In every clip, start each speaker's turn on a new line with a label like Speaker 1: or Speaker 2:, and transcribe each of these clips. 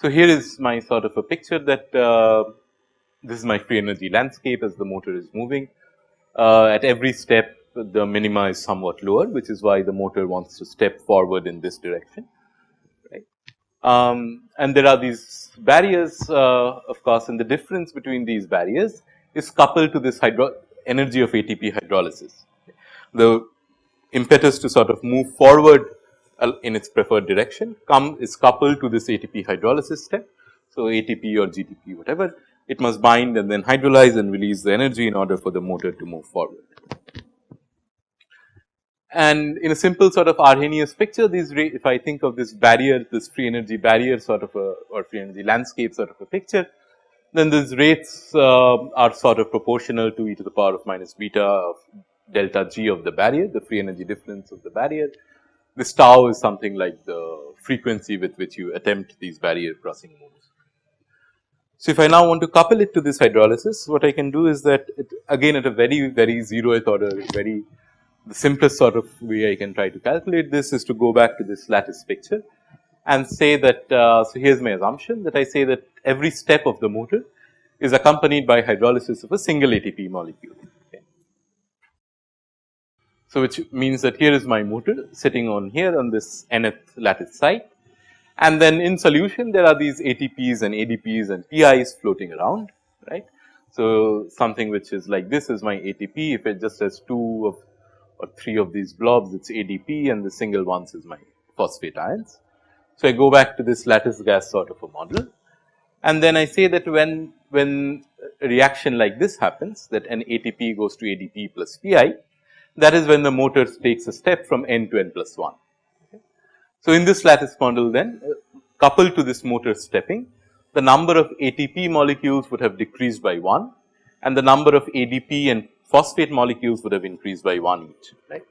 Speaker 1: So, here is my sort of a picture that uh, this is my free energy landscape as the motor is moving. Uh, at every step the minima is somewhat lower which is why the motor wants to step forward in this direction. Um, and there are these barriers uh, of course and the difference between these barriers is coupled to this hydro energy of ATP hydrolysis. The impetus to sort of move forward in its preferred direction come is coupled to this ATP hydrolysis step. So, ATP or GTP whatever it must bind and then hydrolyze and release the energy in order for the motor to move forward. And in a simple sort of Arrhenius picture these if I think of this barrier this free energy barrier sort of a or free energy landscape sort of a picture then these rates uh, are sort of proportional to e to the power of minus beta of delta g of the barrier the free energy difference of the barrier this tau is something like the frequency with which you attempt these barrier crossing moves. So, if I now want to couple it to this hydrolysis, what I can do is that it, again at a very, very zeroth order, very the simplest sort of way I can try to calculate this is to go back to this lattice picture and say that, uh, so here is my assumption that I say that every step of the motor is accompanied by hydrolysis of a single ATP molecule. So, which means that here is my motor sitting on here on this nth lattice site and then in solution there are these ATPs and ADPs and PIs floating around right. So, something which is like this is my ATP if it just has two of or three of these blobs it is ADP and the single ones is my phosphate ions. So, I go back to this lattice gas sort of a model and then I say that when when a reaction like this happens that an ATP goes to ADP plus PI that is when the motor takes a step from n to n plus 1. So, in this lattice model then uh, coupled to this motor stepping the number of ATP molecules would have decreased by 1 and the number of ADP and phosphate molecules would have increased by 1 each right.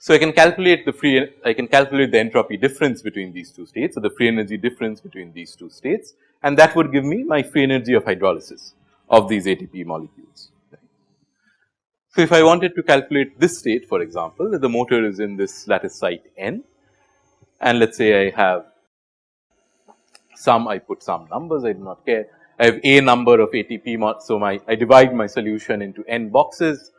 Speaker 1: So, I can calculate the free I can calculate the entropy difference between these two states or the free energy difference between these two states and that would give me my free energy of hydrolysis of these ATP molecules. So, if I wanted to calculate this state for example, the motor is in this lattice site n and let us say I have some I put some numbers I do not care. I have a number of ATP. So, my I divide my solution into n boxes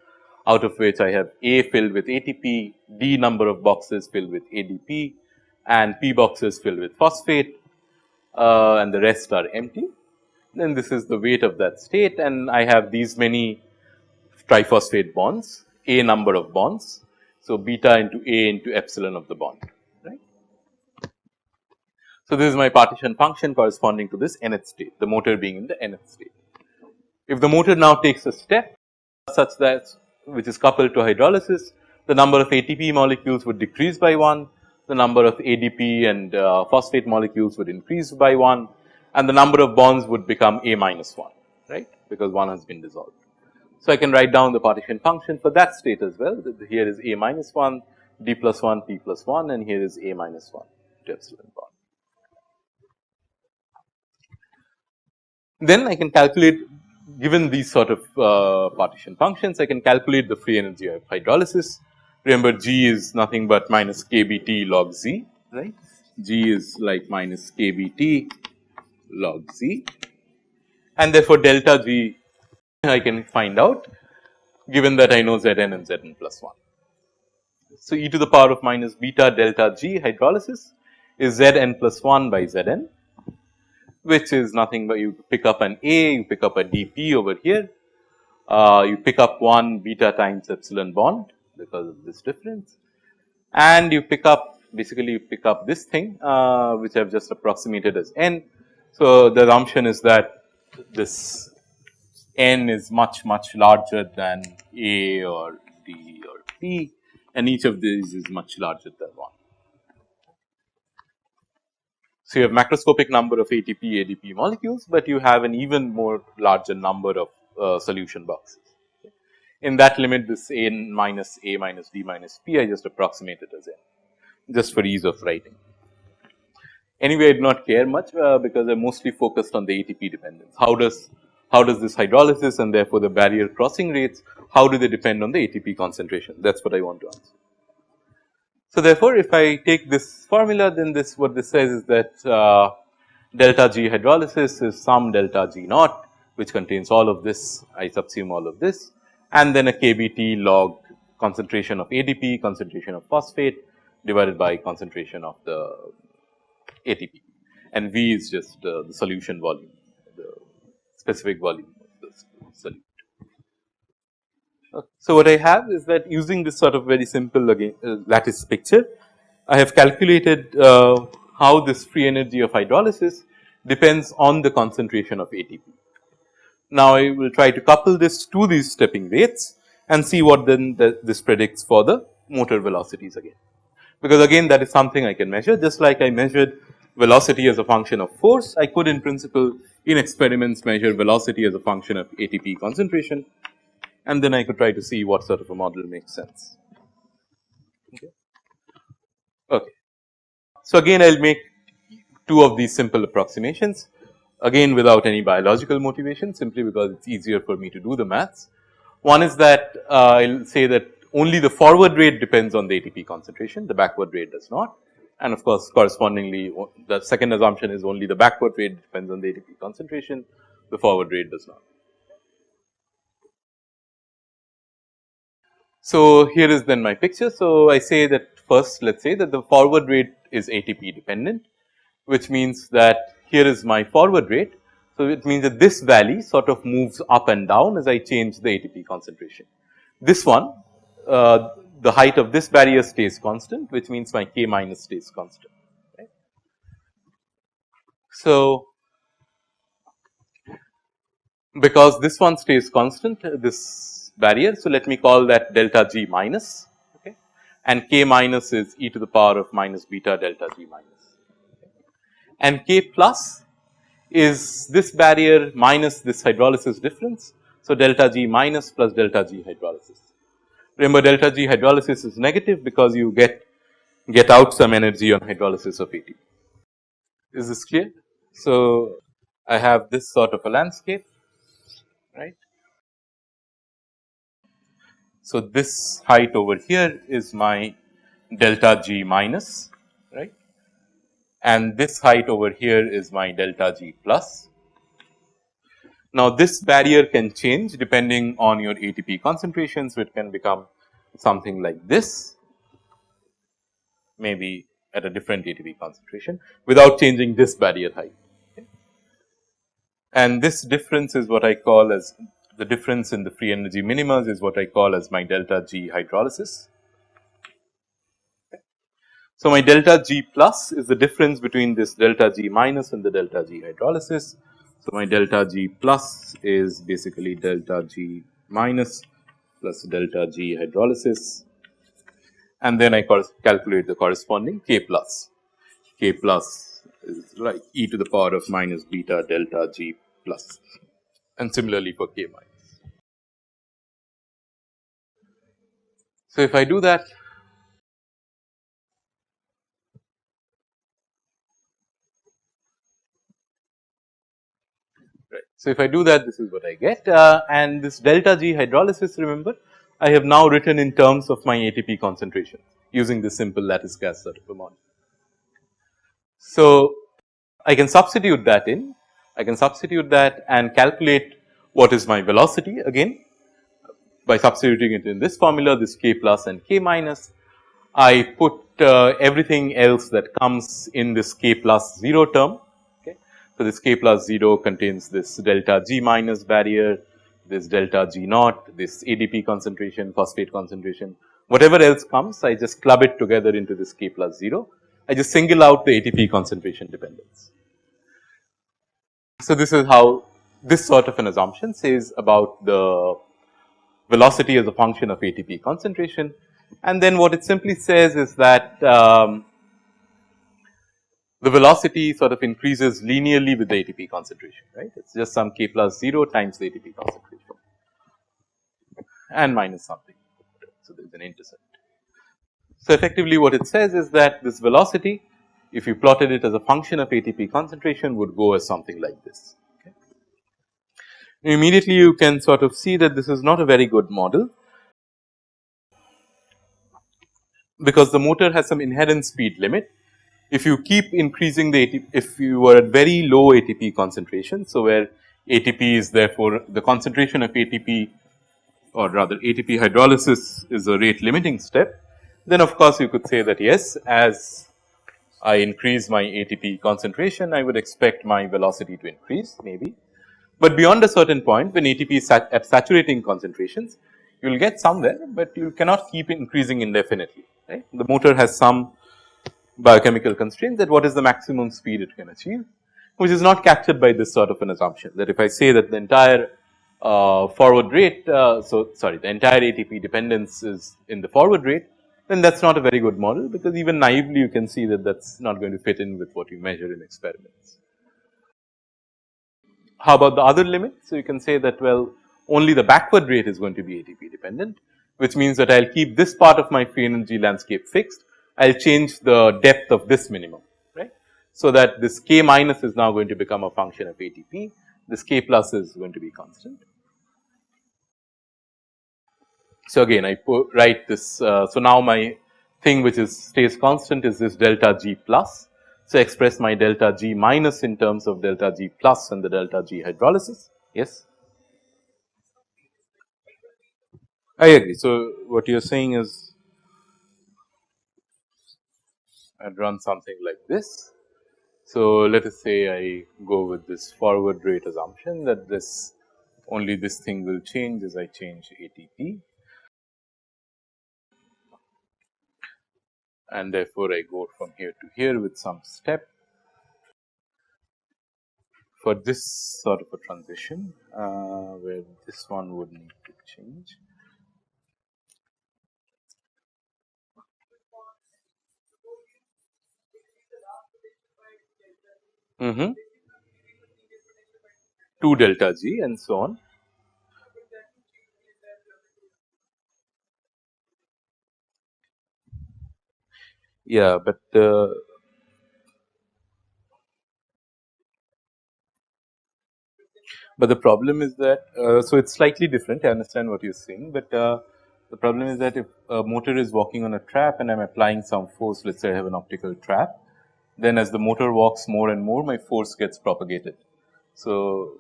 Speaker 1: out of which I have A filled with ATP, D number of boxes filled with ADP and P boxes filled with phosphate uh, and the rest are empty. Then this is the weight of that state and I have these many triphosphate bonds, a number of bonds. So, beta into a into epsilon of the bond. So, this is my partition function corresponding to this nth state, the motor being in the nth state. If the motor now takes a step such that which is coupled to hydrolysis, the number of ATP molecules would decrease by 1, the number of ADP and uh, phosphate molecules would increase by 1 and the number of bonds would become a minus 1, right, because 1 has been dissolved. So, I can write down the partition function for that state as well. Here is a minus 1, d plus 1, p plus 1 and here is a minus 1 to epsilon bond. Then I can calculate given these sort of uh, partition functions, I can calculate the free energy of hydrolysis. Remember G is nothing but minus kBT log Z, right. G is like minus kBT log Z and therefore, delta G I can find out given that I know Zn and Zn plus 1. So, e to the power of minus beta delta g hydrolysis is Zn plus 1 by Zn which is nothing but you pick up an A, you pick up a dP over here, uh, you pick up 1 beta times epsilon bond because of this difference and you pick up basically you pick up this thing uh, which I have just approximated as n. So, the assumption is that this n is much much larger than A or D or P and each of these is much larger than 1. So, you have macroscopic number of ATP ADP molecules, but you have an even more larger number of uh, solution boxes. In that limit this n minus A minus D minus P I just approximate it as n just for ease of writing. Anyway, I do not care much uh, because I mostly focused on the ATP dependence. How does how does this hydrolysis and therefore the barrier crossing rates, how do they depend on the ATP concentration? That is what I want to answer. So, therefore, if I take this formula then this what this says is that uh, delta G hydrolysis is some delta G naught which contains all of this. I subsume all of this. And then a KBT log concentration of ADP, concentration of phosphate divided by concentration of the ATP and V is just uh, the solution volume, the specific volume of the solute. So, what I have is that using this sort of very simple again uh, lattice picture, I have calculated uh, how this free energy of hydrolysis depends on the concentration of ATP. Now, I will try to couple this to these stepping rates and see what then the, this predicts for the motor velocities again. Because again that is something I can measure just like I measured velocity as a function of force, I could in principle in experiments measure velocity as a function of ATP concentration and then I could try to see what sort of a model makes sense. Okay. okay. So, again I will make two of these simple approximations again without any biological motivation simply because it is easier for me to do the maths. One is that uh, I will say that only the forward rate depends on the ATP concentration, the backward rate does not. And of course, correspondingly the second assumption is only the backward rate depends on the ATP concentration, the forward rate does not. So, here is then my picture. So, I say that first let us say that the forward rate is ATP dependent, which means that here is my forward rate. So, it means that this valley sort of moves up and down as I change the ATP concentration. This one uh, the height of this barrier stays constant which means my k minus stays constant. Right. So, because this one stays constant this barrier. So, let me call that delta g minus okay, and k minus is e to the power of minus beta delta g minus and k plus is this barrier minus this hydrolysis difference. So, delta g minus plus delta g hydrolysis. Remember delta G hydrolysis is negative because you get get out some energy on hydrolysis of ATP. Is this clear? So, I have this sort of a landscape right. So, this height over here is my delta G minus right and this height over here is my delta G plus. Now, this barrier can change depending on your ATP concentration. So, it can become something like this maybe at a different ATP concentration without changing this barrier height. Okay. And this difference is what I call as the difference in the free energy minima is what I call as my delta G hydrolysis. So, my delta G plus is the difference between this delta G minus and the delta G hydrolysis. So, my delta G plus is basically delta G minus plus delta G hydrolysis and then I calculate the corresponding K plus. K plus is like e to the power of minus beta delta G plus and similarly for K minus. So, if I do that right. So, if I do that this is what I get uh, and this delta G hydrolysis remember I have now written in terms of my ATP concentration using this simple lattice gas sort of a model. So, I can substitute that in, I can substitute that and calculate what is my velocity again by substituting it in this formula this k plus and k minus. I put uh, everything else that comes in this k plus 0 term. Okay. So, this k plus 0 contains this delta g minus barrier, this delta G naught, this ADP concentration, phosphate concentration, whatever else comes I just club it together into this K plus 0. I just single out the ATP concentration dependence. So, this is how this sort of an assumption says about the velocity as a function of ATP concentration and then what it simply says is that um, the velocity sort of increases linearly with the ATP concentration, right. It is just some k plus 0 times the ATP concentration and minus something. So, there is an intercept. So, effectively what it says is that this velocity if you plotted it as a function of ATP concentration would go as something like this. Immediately you can sort of see that this is not a very good model because the motor has some inherent speed limit. If you keep increasing the ATP, if you were at very low ATP concentration, so where ATP is therefore the concentration of ATP or rather ATP hydrolysis is a rate limiting step, then of course you could say that yes, as I increase my ATP concentration, I would expect my velocity to increase maybe. But beyond a certain point when ATP is sat at saturating concentrations, you will get somewhere, but you cannot keep increasing indefinitely right. The motor has some biochemical constraint that what is the maximum speed it can achieve, which is not captured by this sort of an assumption that if I say that the entire uh, forward rate, uh, so sorry the entire ATP dependence is in the forward rate, then that is not a very good model because even naively you can see that that is not going to fit in with what you measure in experiments. How about the other limit? So, you can say that well only the backward rate is going to be ATP dependent which means that I will keep this part of my free energy landscape fixed. I will change the depth of this minimum, right. So, that this k minus is now going to become a function of ATP, this k plus is going to be constant. So, again I write this. Uh, so, now my thing which is stays constant is this delta g plus. So, express my delta g minus in terms of delta g plus and the delta g hydrolysis. Yes. I agree. So, what you are saying is I run something like this. So, let us say I go with this forward rate assumption that this only this thing will change as I change ATP and therefore, I go from here to here with some step for this sort of a transition uh, where this one would need to change. mm -hmm. 2 delta g and so on. Yeah, but uh, but the problem is that uh, so it's slightly different. I understand what you're saying, but uh, the problem is that if a motor is walking on a trap and I'm applying some force, let's say I have an optical trap, then as the motor walks more and more my force gets propagated. So,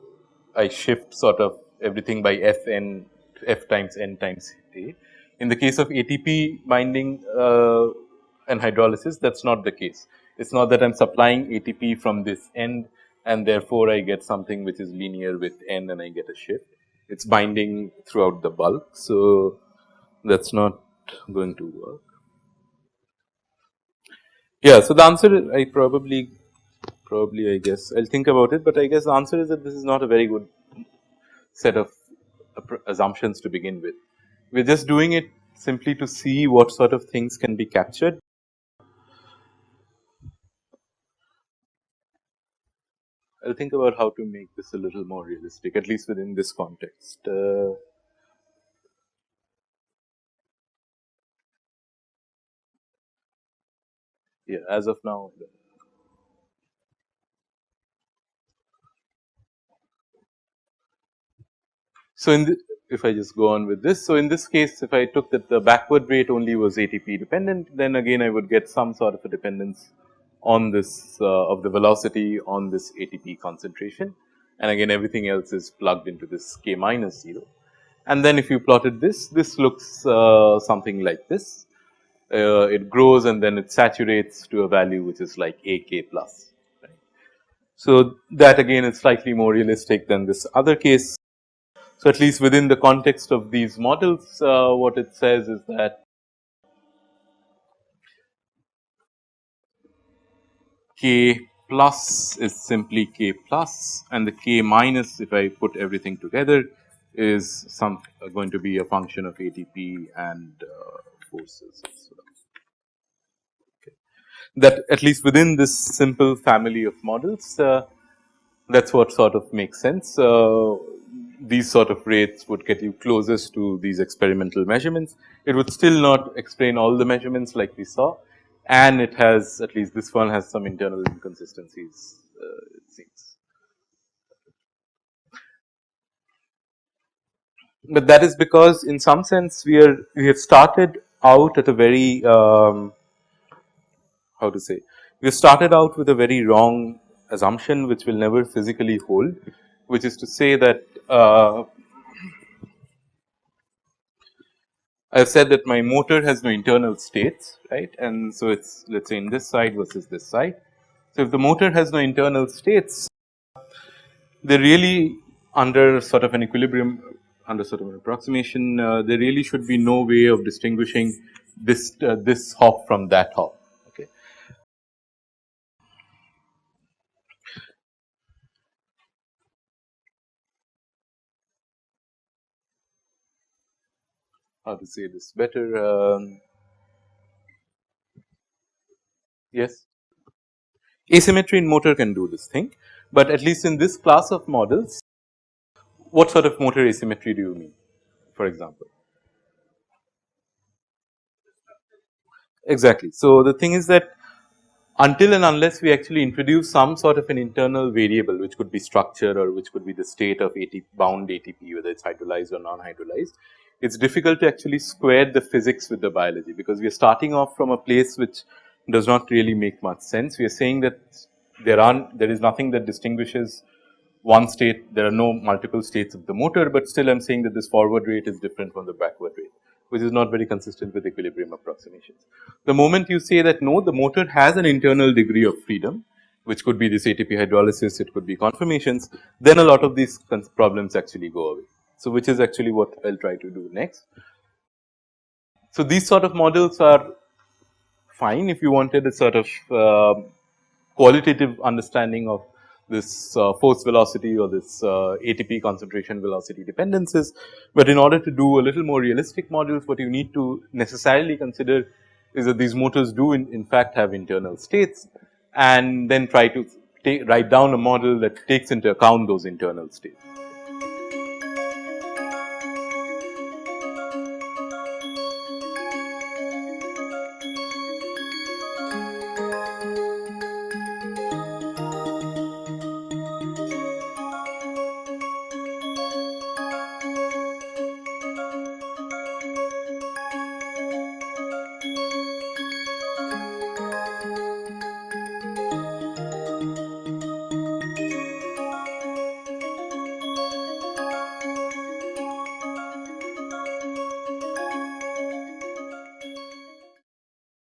Speaker 1: I shift sort of everything by f n f times n times a. In the case of ATP binding uh, and hydrolysis that is not the case. It is not that I am supplying ATP from this end and therefore, I get something which is linear with n and I get a shift. It is binding throughout the bulk. So, that is not going to work. Yeah. So, the answer I probably probably I guess I will think about it, but I guess the answer is that this is not a very good set of assumptions to begin with. We are just doing it simply to see what sort of things can be captured. I will think about how to make this a little more realistic at least within this context. Uh, yeah, as of now. So, in the, if I just go on with this. So, in this case if I took that the backward rate only was ATP dependent then again I would get some sort of a dependence on this uh, of the velocity on this ATP concentration and again everything else is plugged into this k minus 0. And then if you plotted this, this looks uh, something like this uh, it grows and then it saturates to a value which is like A k plus. Right. So, that again is slightly more realistic than this other case. So, at least within the context of these models uh, what it says is that k plus is simply k plus and the k minus if I put everything together is some going to be a function of ATP and uh, forces that at least within this simple family of models uh, that is what sort of makes sense. Uh, these sort of rates would get you closest to these experimental measurements. It would still not explain all the measurements like we saw and it has at least this one has some internal inconsistencies uh, it seems. But that is because in some sense we are we have started out at a very um, how to say we have started out with a very wrong assumption which will never physically hold which is to say that uh, I have said that my motor has no internal states right? And so it is let us say in this side versus this side. So, if the motor has no internal states they really under sort of an equilibrium under sort of an approximation. Uh, there really should be no way of distinguishing this uh, this hop from that hop okay. How to say this better um, yes asymmetry in motor can do this thing, but at least in this class of models what sort of motor asymmetry do you mean for example? Exactly. So, the thing is that until and unless we actually introduce some sort of an internal variable which could be structure or which could be the state of ATP bound ATP whether it is hydrolyzed or non-hydrolyzed, it is difficult to actually square the physics with the biology because we are starting off from a place which does not really make much sense. We are saying that there are there is nothing that distinguishes one state, there are no multiple states of the motor, but still I am saying that this forward rate is different from the backward rate, which is not very consistent with equilibrium approximations. The moment you say that no, the motor has an internal degree of freedom, which could be this ATP hydrolysis, it could be conformations, then a lot of these problems actually go away. So, which is actually what I will try to do next. So, these sort of models are fine if you wanted a sort of uh, qualitative understanding of this uh, force velocity or this uh, ATP concentration velocity dependencies. But in order to do a little more realistic models what you need to necessarily consider is that these motors do in, in fact have internal states and then try to write down a model that takes into account those internal states.